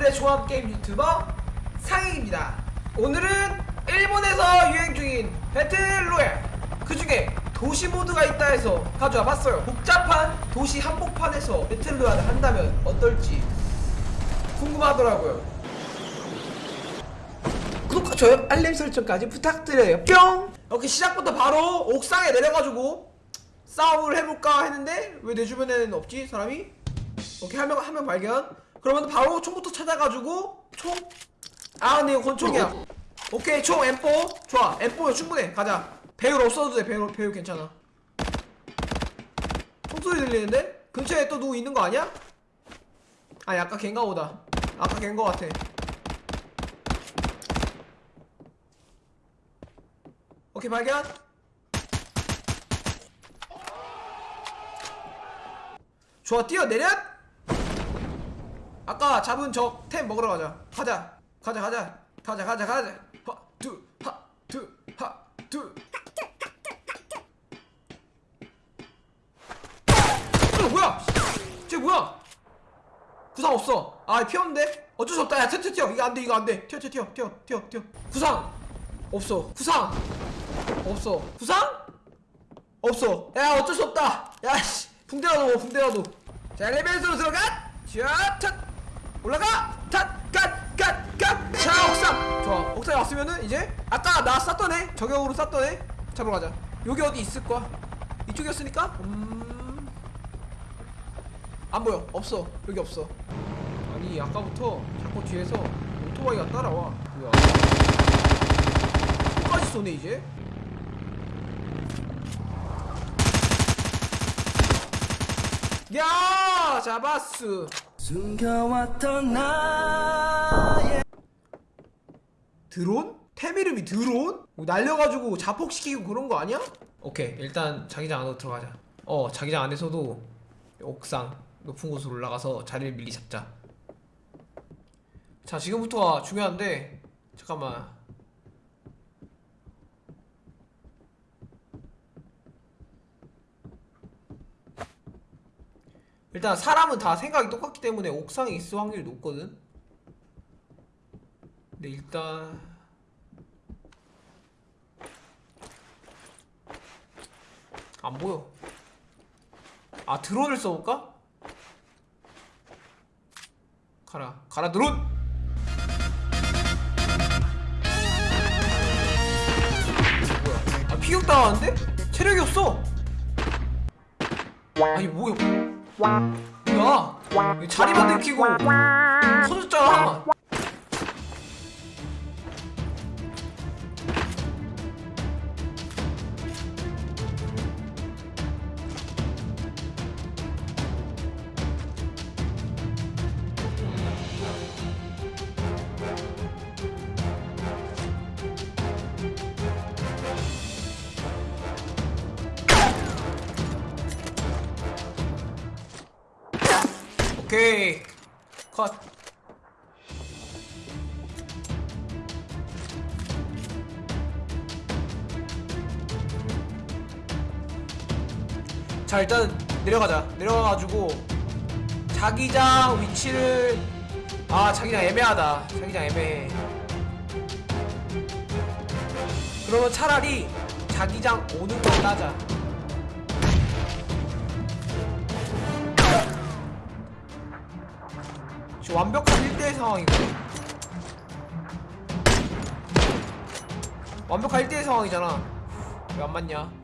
오늘의 종합게임 유튜버 상익입니다. 오늘은 일본에서 유행 중인 배틀로얄 그 중에 도시 모드가 있다 해서 가져와 봤어요. 복잡한 도시 한복판에서 배틀로얄을 한다면 어떨지 궁금하더라고요. 구독과 좋아요 알림 설정까지 부탁드려요. 뿅! 이렇게 시작부터 바로 옥상에 내려가지고 싸움을 해볼까 했는데 왜 내 주변에는 없지 사람이? 오케이 한명 한 명 발견 그러면 바로 총부터 찾아가지고 총? 아 근데 이거 권총이야. 오케이 총 M4 좋아 M4 충분해. 가자. 배율 없어도 돼 배율, 배율 괜찮아. 총소리 들리는데? 근처에 또 누구 있는 거 아니야? 아니 아까 걘가 보다. 아까 걘 거 같아. 오케이 발견. 좋아 뛰어내려 아까 잡은 저 템 먹으러 가자. 가자. 가자 가자. 가자 가자 가자. 하두하두하두. 어 뭐야? 쟤 뭐야? 구상 없어. 아 피었는데? 어쩔 수 없다. 야 튀어 튀어 이거 안돼 이거 안돼. 튀어 튀어 튀어 튀어 튀어 튀어. 구상 없어. 구상 없어. 구상 없어. 야 어쩔 수 없다. 야씨. 붕대라도 붕대라도. 자 엘리베이터로 들어가. 자 올라가! 탓 갓 갓 갓 자 옥상! 좋아. 옥상에 왔으면은 이제 아까 나 쐈던 애 저격으로 쐈던 애 잡으러 가자. 여기 어디 있을 거야? 이쪽이었으니까? 음 안 보여. 없어. 여기 없어. 아니 아까부터 자꾸 뒤에서 오토바이가 따라와. 뭐야. 끝까지 쏘네 이제? 야 잡았어 숨겨왔던 나의 드론? 템 이름이 드론? 뭐 날려가지고 자폭시키고 그런 거 아니야? 오케이 일단 자기장 안으로 들어가자 어 자기장 안에서도 옥상 높은 곳으로 올라가서 자리를 밀리 잡자 자 지금부터가 중요한데 잠깐만 일단 사람은 다 생각이 똑같기 때문에 옥상에 있을 확률이 높거든. 근데 일단 안 보여. 아 드론을 써볼까? 가라. 가라 드론! 뭐야? 아 피격 당하는데? 체력이 없어! 아니 뭐야 뭐야 자리만 들키고 터졌잖아 오케이. 컷. 자 일단 내려가자. 내려가가지고 자기장 위치를 아 자기장 애매하다. 자기장 애매해. 그러면 차라리 자기장 오는 거 따자 완벽한 1대1 상황이거든 완벽한 1대1 상황이잖아. 왜 안 맞냐